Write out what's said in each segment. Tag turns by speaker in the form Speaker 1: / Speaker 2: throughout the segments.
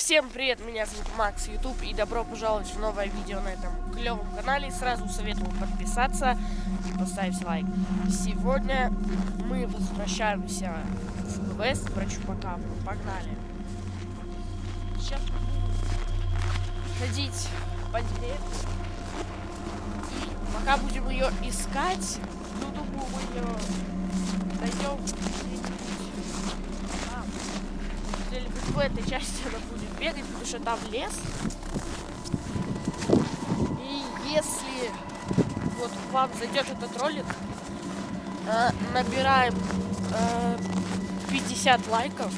Speaker 1: Всем привет, меня зовут Макс YouTube и добро пожаловать в новое видео на этом клевом канале. Сразу советую подписаться и поставить лайк. Сегодня мы возвращаемся в квест про Чупакабру. Погнали. Сейчас ходить по деревне. И пока будем ее искать, ну думаю мы ее найдем или в этой части она будет бегать, потому что там лес. И если вот вам зайдет этот ролик, э, набираем э, 50 лайков,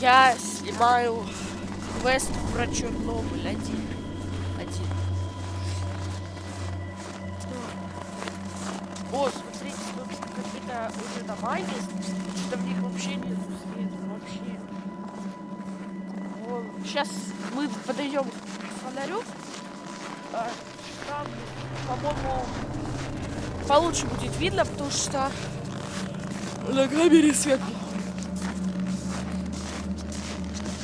Speaker 1: я снимаю квест про Чернобыль один. Один. О, смотрите, тут какие-то уже дома есть, что в них вообще нет света, вообще. Сейчас мы подойдем к фонарю. А, Там, по-моему, получше будет видно, потому что на камере светло.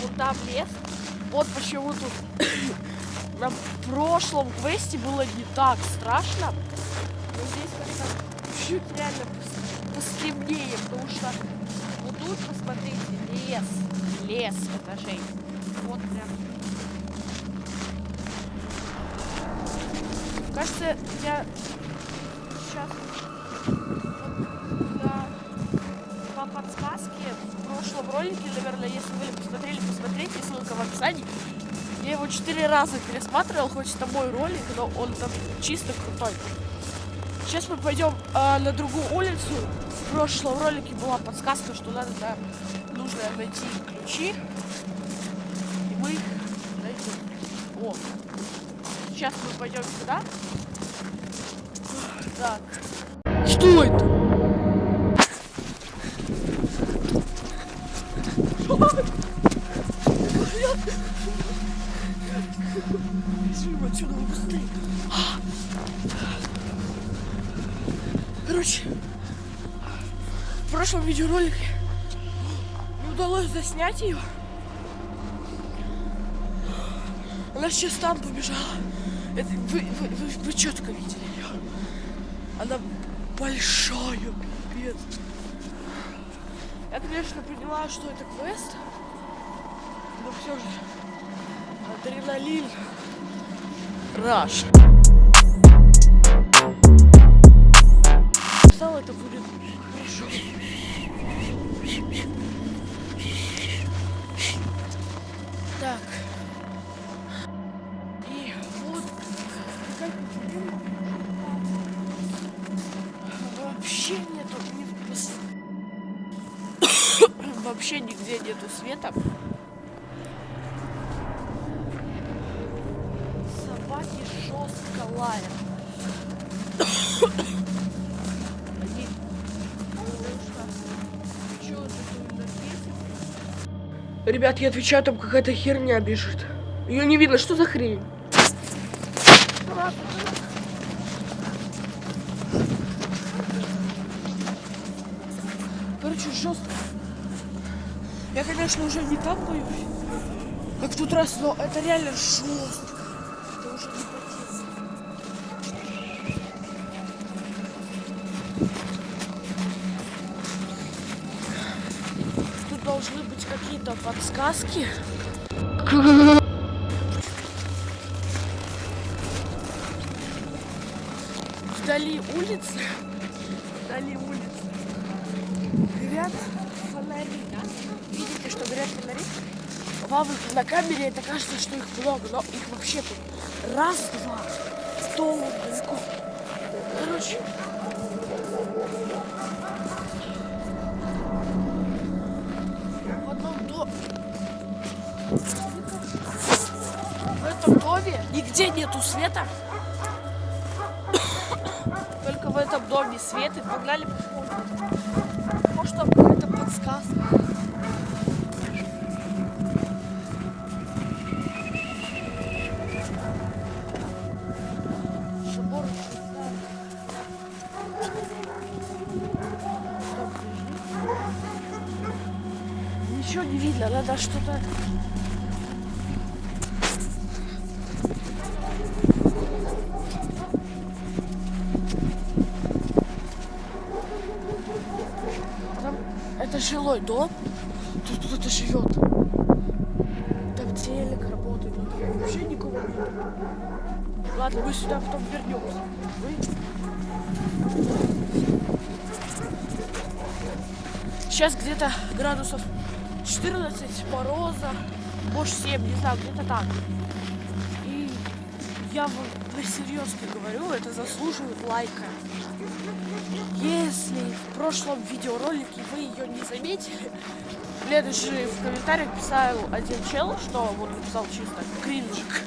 Speaker 1: Вот там лес. Вот почему тут на прошлом квесте было не так страшно. Но здесь как-то чуть реально пос- постемнее, потому что вот тут, посмотрите, лес. Лес этажей. Вот прям. Кажется, я сейчас по подсказке в прошлом ролике, наверное, если вы посмотрели, посмотрите, ссылка в описании. Я его четыре раза пересматривал, хоть это мой ролик, но он там чисто крутой. Сейчас мы пойдем а, на другую улицу. В прошлом ролике была подсказка, что надо да, нужно найти ключи. Мы найдем. О. Сейчас мы пойдем сюда. Так. Что это? Короче, в прошлом видеоролике не удалось заснять ее. Она сейчас там побежала. Это, вы, вы, вы, вы четко видели ее. Она большая, пипец. Я, конечно, поняла, что это квест. Но все же адреналин. Раш. Вообще нету ни Вообще нигде нету света. Собаки жестко лают. Они? Ребят, я отвечаю, там какая-то херня бежит. Ее не видно, что за хрень? Короче, жестко. Я, конечно, уже не так боюсь, как в тот раз, но это реально жестко. Это уже не. Тут должны быть какие-то подсказки. Вдали улицы. Вдали улицы. Горят фонари. Видите, что горят фонари? Вам на камере это кажется, что их много, но их вообще тут раз, два, сто, далеко. Короче, в одном доме. В этом доме нигде нету света. Только в этом доме свет и погнали посмотрим. Может там какая-то подсказка. Ничего не видно, надо что-то жилой дом. Тут кто-то живет. Там телек работает, но там вообще никого нет. Ладно, мы сюда потом вернемся. Сейчас где-то градусов 14 мороза, может 7, не знаю, где-то так. Я вам всерьез говорю, это заслуживает лайка. Если в прошлом видеоролике вы ее не заметили, следующий в комментариях писал один чел, что он написал чисто кринжик.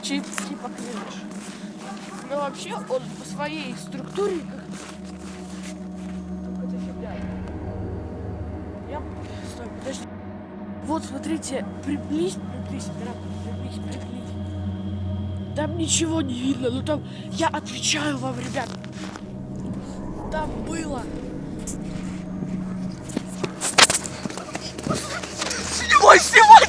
Speaker 1: Чисто типа кринж. Но вообще он по своей структуре как... Я... Стой, подожди. Вот, смотрите, приблизь, приблизь, приблизь, приблизь. Там ничего не видно, но там... Я отвечаю вам, ребят. Там было... Снимай, снимай,